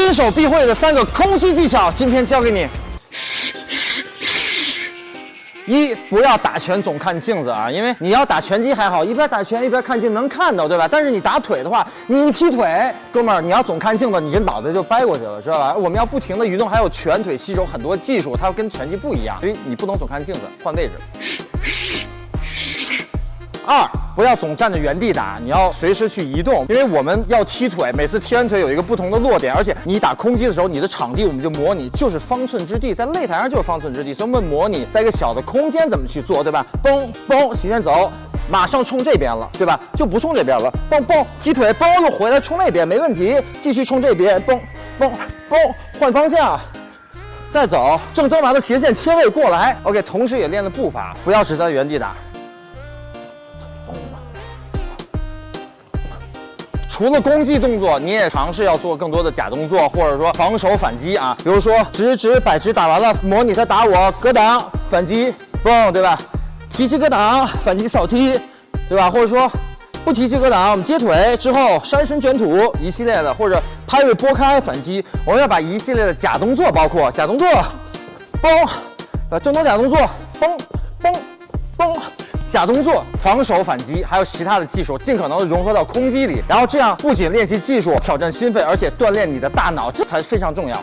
新手必会的三个空击技巧，今天教给你。一不要打拳总看镜子啊，因为你要打拳击还好，一边打拳一边看镜能看到，对吧？但是你打腿的话，你一踢腿，哥们儿，你要总看镜子，你这脑袋就掰过去了，知道吧？我们要不停的移动，还有拳腿吸收很多技术，它跟拳击不一样，所以你不能总看镜子，换位置。二，不要总站在原地打，你要随时去移动，因为我们要踢腿，每次踢完腿有一个不同的落点，而且你打空击的时候，你的场地我们就模拟就是方寸之地，在擂台上就是方寸之地，所以我们模拟在一个小的空间怎么去做，对吧？嘣嘣，起先走，马上冲这边了，对吧？就不冲这边了，嘣嘣，踢腿，嘣又回来冲那边，没问题，继续冲这边，嘣嘣嘣，换方向。再走，正蹲完的斜线切位过来，OK，同时也练了步伐，不要只在原地打。除了攻击动作，你也尝试要做更多的假动作，或者说防守反击啊。比如说直直摆直打完了，模拟他打我格挡反击，嘣，对吧？提膝格挡反击扫踢，对吧？或者说不提膝格挡，我们接腿之后山神卷土一系列的，或者拍位拨开反击，我们要把一系列的假动作，包括假动作，嘣，呃，正动假动作，嘣嘣嘣。假动作、防守、反击，还有其他的技术，尽可能的融合到空击里，然后这样不仅练习技术、挑战心肺，而且锻炼你的大脑，这才非常重要。